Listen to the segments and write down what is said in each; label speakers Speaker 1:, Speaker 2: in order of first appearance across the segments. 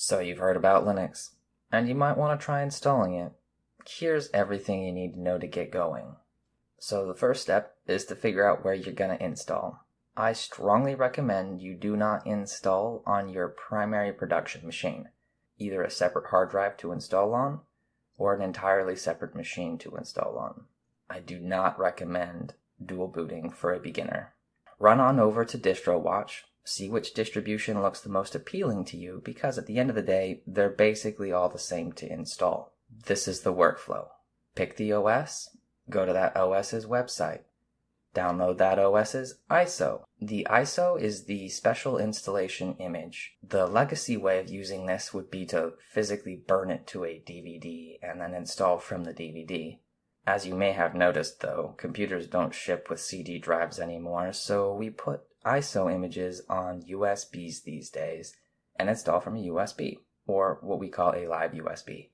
Speaker 1: So you've heard about Linux, and you might want to try installing it. Here's everything you need to know to get going. So the first step is to figure out where you're going to install. I strongly recommend you do not install on your primary production machine, either a separate hard drive to install on or an entirely separate machine to install on. I do not recommend dual booting for a beginner. Run on over to DistroWatch, see which distribution looks the most appealing to you because at the end of the day, they're basically all the same to install. This is the workflow. Pick the OS, go to that OS's website, download that OS's ISO. The ISO is the special installation image. The legacy way of using this would be to physically burn it to a DVD and then install from the DVD. As you may have noticed though, computers don't ship with CD drives anymore, so we put ISO images on USBs these days and install from a USB, or what we call a live USB.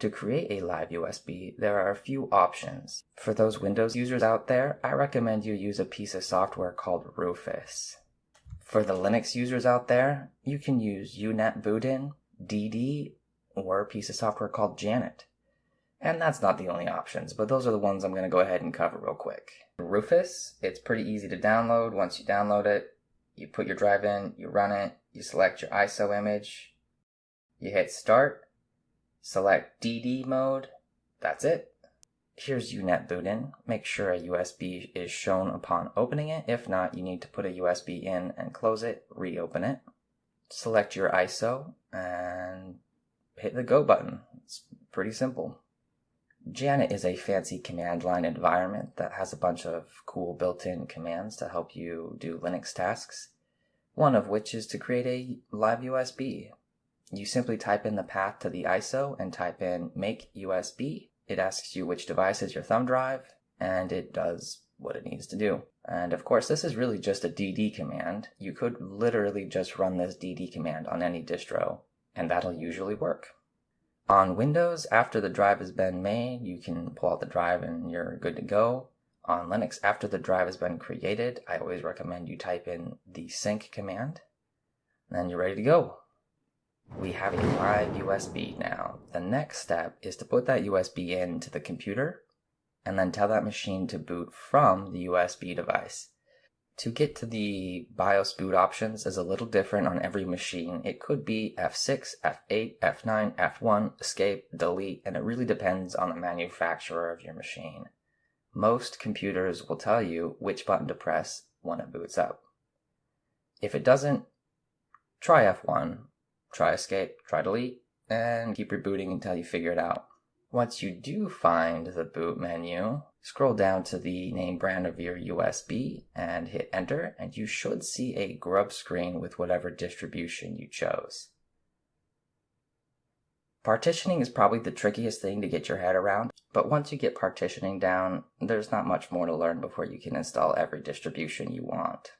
Speaker 1: To create a live USB, there are a few options. For those Windows users out there, I recommend you use a piece of software called Rufus. For the Linux users out there, you can use UNetbootin, DD, or a piece of software called Janet. And that's not the only options, but those are the ones I'm going to go ahead and cover real quick. Rufus, it's pretty easy to download. Once you download it, you put your drive in, you run it, you select your ISO image, you hit start, select DD mode, that's it. Here's UNetbootin. Make sure a USB is shown upon opening it. If not, you need to put a USB in and close it, reopen it. Select your ISO and hit the go button. It's pretty simple. Janet is a fancy command line environment that has a bunch of cool built-in commands to help you do Linux tasks, one of which is to create a live USB. You simply type in the path to the ISO and type in make USB. It asks you which device is your thumb drive, and it does what it needs to do. And of course, this is really just a DD command. You could literally just run this DD command on any distro, and that'll usually work. On Windows, after the drive has been made, you can pull out the drive and you're good to go. On Linux, after the drive has been created, I always recommend you type in the sync command, and then you're ready to go. We have a live USB now. The next step is to put that USB into the computer and then tell that machine to boot from the USB device. To get to the BIOS boot options is a little different on every machine. It could be F6, F8, F9, F1, escape, delete, and it really depends on the manufacturer of your machine. Most computers will tell you which button to press when it boots up. If it doesn't, try F1, try escape, try delete, and keep rebooting until you figure it out. Once you do find the boot menu, scroll down to the name brand of your USB and hit enter, and you should see a grub screen with whatever distribution you chose. Partitioning is probably the trickiest thing to get your head around, but once you get partitioning down, there's not much more to learn before you can install every distribution you want.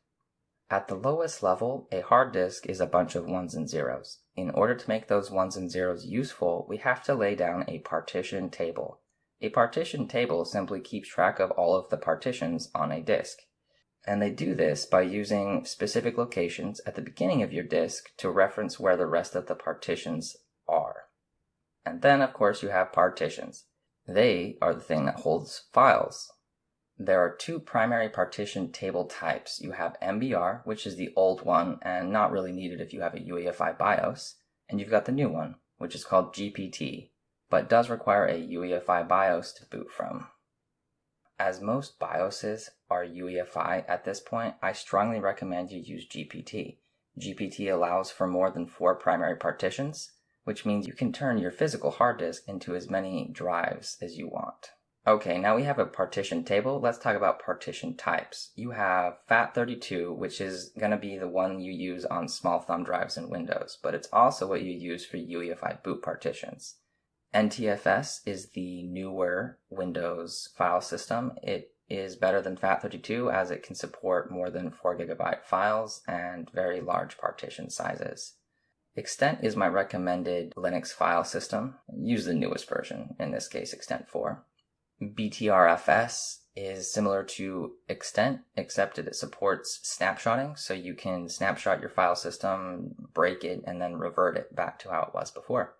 Speaker 1: At the lowest level, a hard disk is a bunch of ones and zeros. In order to make those ones and zeros useful, we have to lay down a partition table. A partition table simply keeps track of all of the partitions on a disk. And they do this by using specific locations at the beginning of your disk to reference where the rest of the partitions are. And then, of course, you have partitions. They are the thing that holds files. There are two primary partition table types. You have MBR, which is the old one and not really needed if you have a UEFI BIOS, and you've got the new one, which is called GPT, but does require a UEFI BIOS to boot from. As most BIOSes are UEFI at this point, I strongly recommend you use GPT. GPT allows for more than four primary partitions, which means you can turn your physical hard disk into as many drives as you want. Okay, now we have a partition table. Let's talk about partition types. You have FAT32, which is going to be the one you use on small thumb drives in Windows, but it's also what you use for UEFI boot partitions. NTFS is the newer Windows file system. It is better than FAT32 as it can support more than 4 gigabyte files and very large partition sizes. Xtent is my recommended Linux file system. Use the newest version, in this case Xtent 4. BTRFS is similar to Xtent, except that it supports snapshotting, so you can snapshot your file system, break it, and then revert it back to how it was before.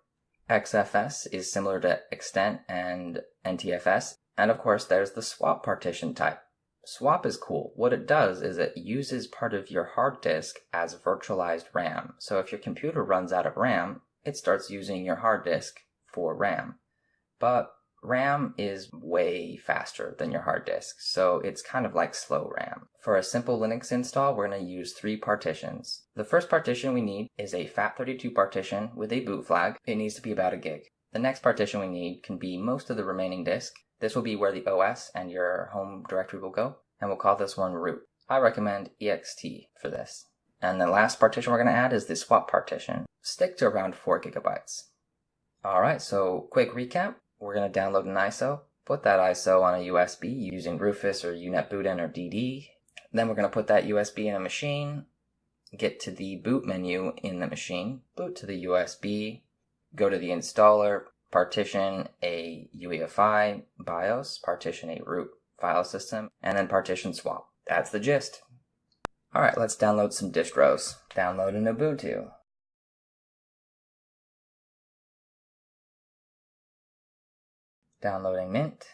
Speaker 1: XFS is similar to extent and NTFS, and of course there's the swap partition type. Swap is cool. What it does is it uses part of your hard disk as virtualized RAM. So if your computer runs out of RAM, it starts using your hard disk for RAM. But RAM is way faster than your hard disk, so it's kind of like slow RAM. For a simple Linux install, we're going to use three partitions. The first partition we need is a FAT32 partition with a boot flag. It needs to be about a gig. The next partition we need can be most of the remaining disk. This will be where the OS and your home directory will go, and we'll call this one root. I recommend ext for this. And the last partition we're going to add is the swap partition. Stick to around 4 gigabytes. Alright, so quick recap we're going to download an ISO, put that ISO on a USB using Rufus or UNetbootin or DD. Then we're going to put that USB in a machine, get to the boot menu in the machine, boot to the USB, go to the installer, partition a UEFI BIOS, partition a root file system, and then partition swap. That's the gist. Alright, let's download some distros. Download an Ubuntu. Downloading Mint.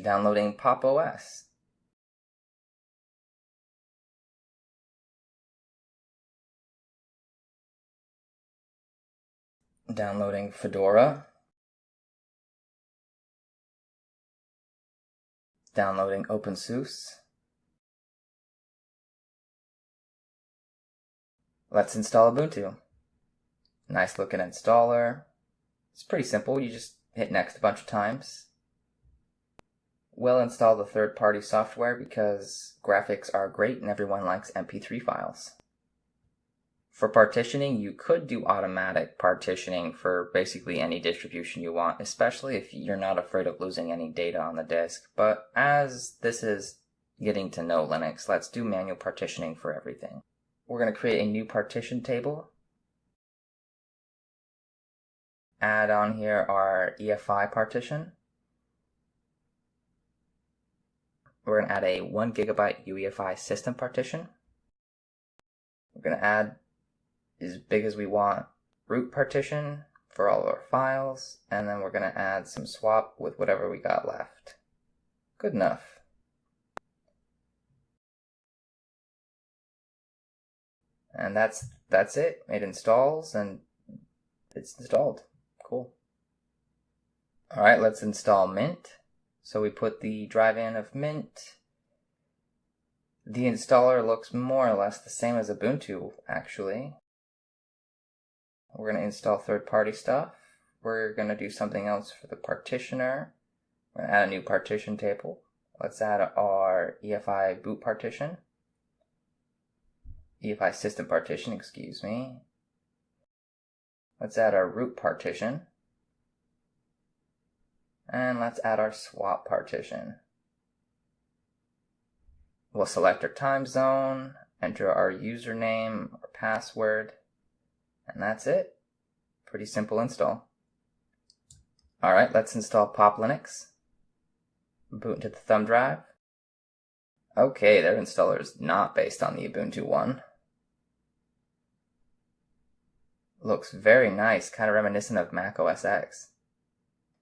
Speaker 1: Downloading Pop! OS. Downloading Fedora. Downloading OpenSUSE. Let's install Ubuntu. Nice looking installer. It's pretty simple. You just hit next a bunch of times. We'll install the third-party software because graphics are great and everyone likes MP3 files. For partitioning, you could do automatic partitioning for basically any distribution you want, especially if you're not afraid of losing any data on the disk. But as this is getting to know Linux, let's do manual partitioning for everything. We're going to create a new partition table. Add on here our EFI partition. We're going to add a 1 gigabyte UEFI system partition. We're going to add as big as we want root partition for all of our files, and then we're going to add some swap with whatever we got left. Good enough. And that's that's it. It installs and it's installed. Cool. All right, let's install Mint. So we put the drive in of Mint. The installer looks more or less the same as Ubuntu, actually. We're going to install third-party stuff. We're going to do something else for the partitioner. We're going to add a new partition table. Let's add our EFI boot partition. EFI system partition, excuse me. Let's add our root partition. And let's add our swap partition. We'll select our time zone, enter our username or password, and that's it. Pretty simple install. Alright, let's install Pop Linux. Boot into the thumb drive. Okay, their installer is not based on the Ubuntu one. Looks very nice, kind of reminiscent of Mac OS X.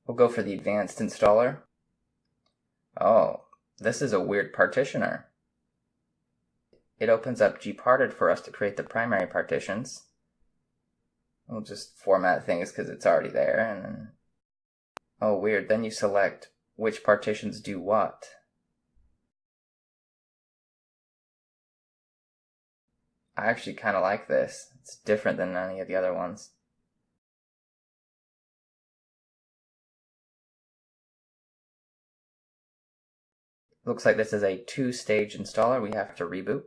Speaker 1: We'll go for the advanced installer. Oh, this is a weird partitioner. It opens up gparted for us to create the primary partitions. We'll just format things because it's already there and then... Oh, weird. Then you select which partitions do what. I actually kind of like this. It's different than any of the other ones. Looks like this is a two-stage installer. We have to reboot.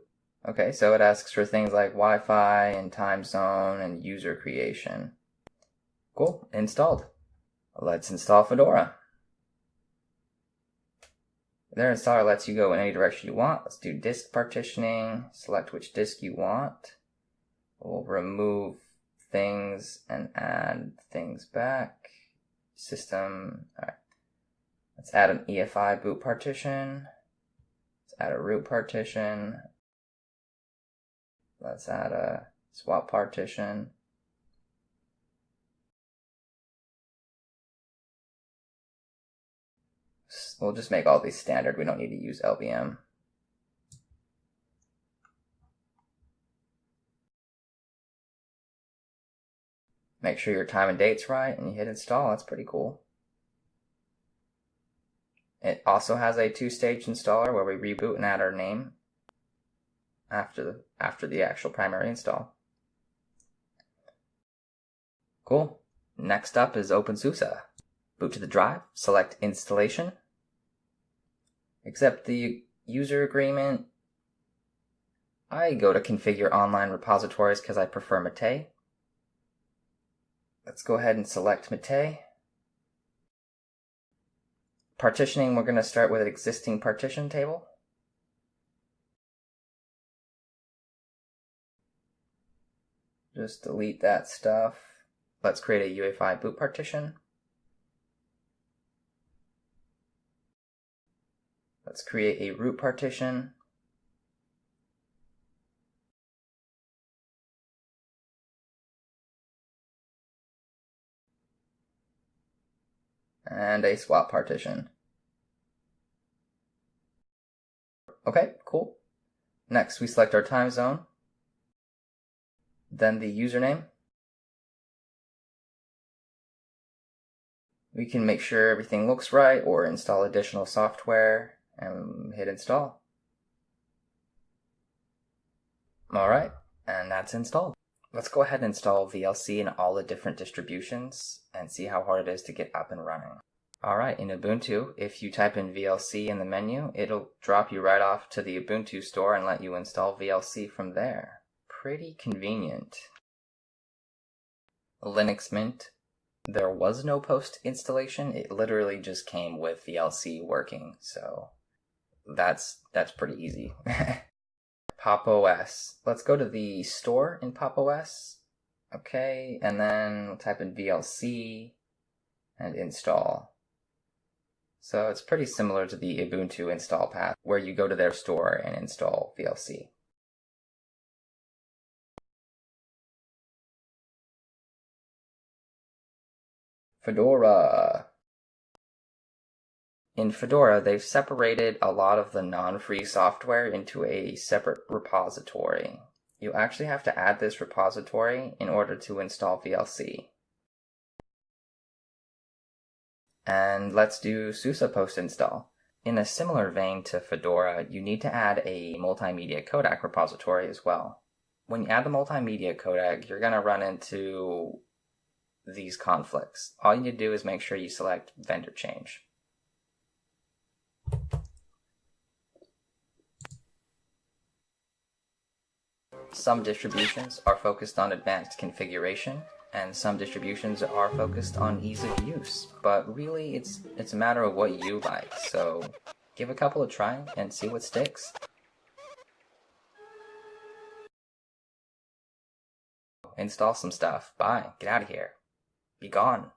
Speaker 1: Okay, so it asks for things like Wi-Fi and time zone and user creation. Cool, installed. Let's install Fedora. Their installer lets you go in any direction you want. Let's do disk partitioning. Select which disk you want. We'll remove things and add things back. System, alright. Let's add an EFI boot partition. Let's add a root partition. Let's add a swap partition. We'll just make all these standard. We don't need to use LVM. Make sure your time and date's right and you hit install. That's pretty cool. It also has a two-stage installer where we reboot and add our name after the, after the actual primary install. Cool. Next up is OpenSUSE. Boot to the drive, select installation, accept the user agreement. I go to configure online repositories because I prefer Mate. Let's go ahead and select Mate. Partitioning, we're going to start with an existing partition table. Just delete that stuff. Let's create a UEFI boot partition. Let's create a root partition. And a swap partition. Okay, cool. Next, we select our time zone, then the username. We can make sure everything looks right or install additional software and hit install. Alright, and that's installed. Let's go ahead and install VLC in all the different distributions and see how hard it is to get up and running. Alright, in Ubuntu, if you type in VLC in the menu, it'll drop you right off to the Ubuntu store and let you install VLC from there. Pretty convenient. Linux Mint, there was no post installation, it literally just came with VLC working, so that's that's pretty easy. Pop OS. Let's go to the store in Pop OS. Okay, and then we'll type in VLC and install. So it's pretty similar to the Ubuntu install path where you go to their store and install VLC. Fedora. In Fedora, they've separated a lot of the non-free software into a separate repository. You actually have to add this repository in order to install VLC. And let's do SUSE post install. In a similar vein to Fedora, you need to add a multimedia codec repository as well. When you add the multimedia codec, you're going to run into these conflicts. All you need to do is make sure you select vendor change. Some distributions are focused on advanced configuration, and some distributions are focused on ease of use. But really, it's, it's a matter of what you like, so give a couple a try and see what sticks. Install some stuff. Bye. Get out of here. Be gone.